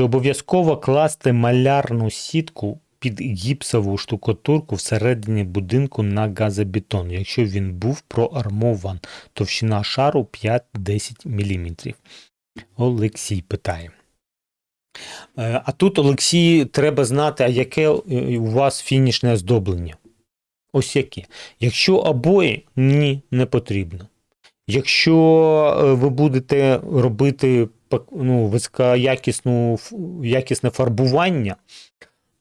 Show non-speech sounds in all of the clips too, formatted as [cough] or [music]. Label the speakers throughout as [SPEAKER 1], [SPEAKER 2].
[SPEAKER 1] Обов'язково класти малярну сітку під гіпсову штукатурку всередині будинку на газобетон, якщо він був проармован, товщина шару 5-10 мм. Олексій питає. Е, А тут, Олексій, треба знати, а яке е, у вас фінішне оздоблення. Ось яке. Якщо обої, ні, не потрібно. Якщо е, ви будете робити ну, високоякісну, якісне фарбування,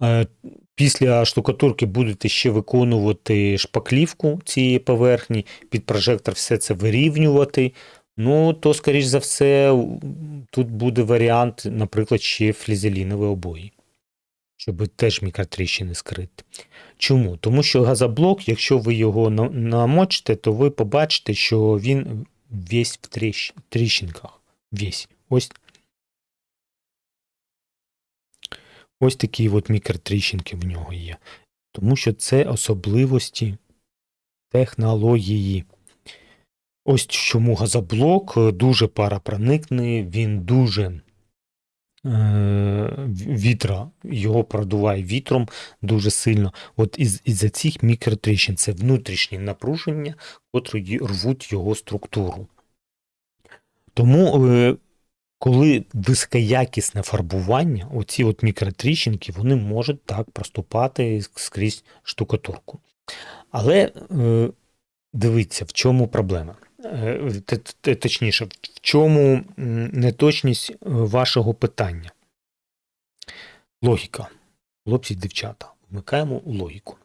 [SPEAKER 1] е, після штукатурки будете ще виконувати шпаклівку цієї поверхні, під прожектор все це вирівнювати. Ну, то, скоріш за все, тут буде варіант, наприклад, ще флізелінові обої, щоб теж мікротріщини скрити. Чому? Тому що газоблок, якщо ви його намочите, то ви побачите, що він весь в тріщ... тріщинках. Весь. Ось. Ось такі от мікротріщинки в нього є. Тому що це особливості технології. Ось чому газоблок дуже паропроникний, він дуже е, вітра, його продуває вітром дуже сильно. От із, із-за цих мікротріщин це внутрішні напруження, котрі рвуть його структуру. Тому, е, коли високоякісне фарбування, оці от мікротріщинки, вони можуть так проступати скрізь штукатурку. Але е, дивіться, в чому проблема. Е, Точніше, в чому неточність е, вашого питання? Логіка. Хлопці, дівчата, вмикаємо логіку.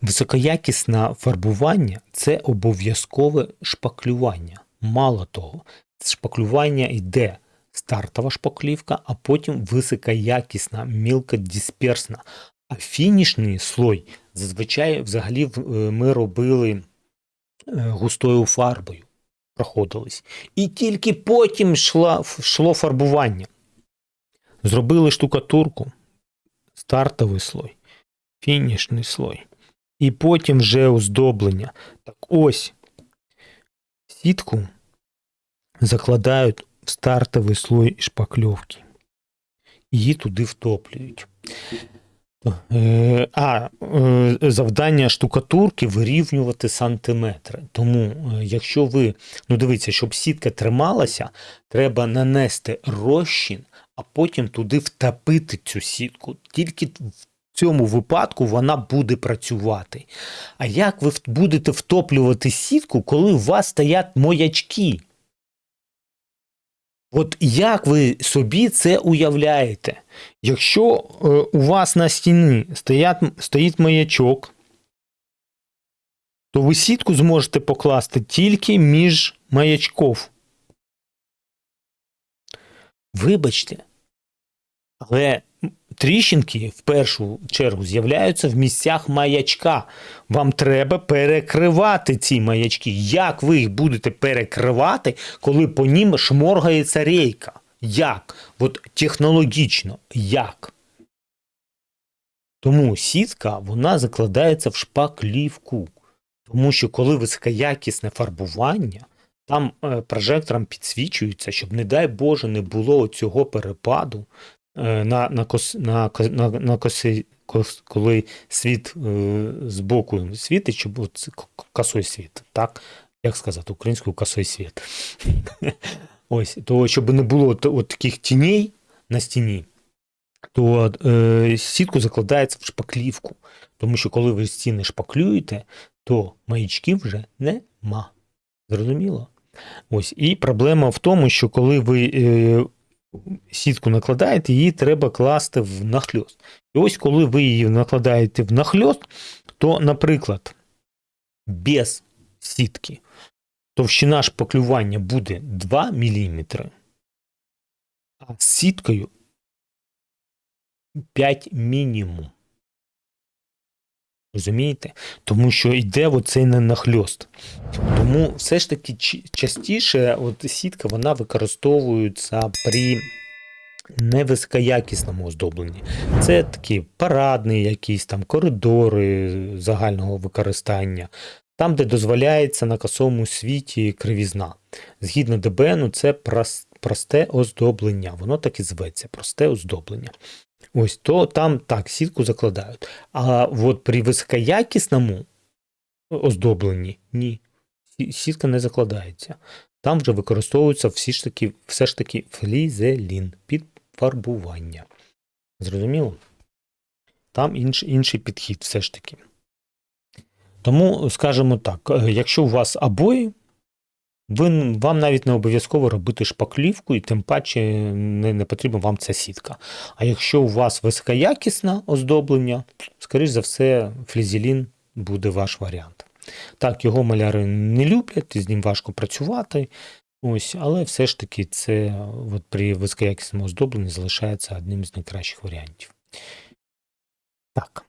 [SPEAKER 1] Високоякісне фарбування це обов'язкове шпаклювання. Мало того, шпаклювання йде стартова шпаклівка, а потім високоякісна, мілкодисперсна. А фінішний слой зазвичай взагалі е, ми робили е, густою фарбою, проходились. І тільки потім йшла, йшло фарбування. Зробили штукатурку, стартовий слой, фінішний слой. І потім вже оздоблення. Так ось сітку закладають в стартовий слой шпакльовки. Її туди втоплюють. Е, А е, завдання штукатурки вирівнювати сантиметри. Тому, е, якщо ви, ну дивіться, щоб сітка трималася, треба нанести розчин, а потім туди втопити цю сітку. Тільки в цьому випадку вона буде працювати. А як ви будете втоплювати сітку, коли у вас стоять моячки? От як ви собі це уявляєте? Якщо е, у вас на стіні стоять, стоїть маячок, то ви сітку зможете покласти тільки між маячков. Вибачте, але тріщинки в першу чергу з'являються в місцях маячка. Вам треба перекривати ці маячки. Як ви їх будете перекривати, коли по ним шморгається рейка? Як? От технологічно, як? Тому сітка вона закладається в шпаклівку. Тому що коли високоякісне фарбування, там е, прожектором підсвічується, щоб, не дай Боже, не було цього перепаду на, на, кос, на, на, на коси, кос, коли світ е, з боку світить, от косой світ, так? Як сказати, українською косой світ. [laughs] Ось, то щоб не було от, от таких тіней на стіні, то е, сітку закладається в шпаклівку. Тому що коли ви стіни шпаклюєте, то маячків вже нема. Зрозуміло? Ось. І проблема в тому, що коли ви е, сітку накладаєте, її треба класти в нахльост. І ось коли ви її накладаєте в нахльост, то, наприклад, без сітки товщина шпаклювання буде 2 мм, а з сіткою 5 мінімум. Розумієте? Тому що йде оцей нахльост. Тому все ж таки частіше от сітка вона використовується при невисокоякісному оздобленні. Це такі парадні якісь там коридори загального використання, там, де дозволяється на косовому світі кривізна. Згідно ДБНу, це прос- просте оздоблення. Воно так і зветься, просте оздоблення. Ось то там так, сітку закладають. А от при високоякісному оздобленні ні. Сітка не закладається. Там вже використовується всі ж таки, все ж таки флізелін під фарбування. Зрозуміло? Там інш, інший підхід все ж таки. Тому, скажімо так, е, якщо у вас обої, ви, вам навіть не обов'язково робити шпаклівку, і тим паче не, не потрібна вам ця сітка. А якщо у вас високоякісне оздоблення, скоріш за все, флізелін буде ваш варіант. Так, його маляри не люблять, з ним важко працювати. Ось, але все ж таки це от при високоякісному оздобленні залишається одним з найкращих варіантів. Так.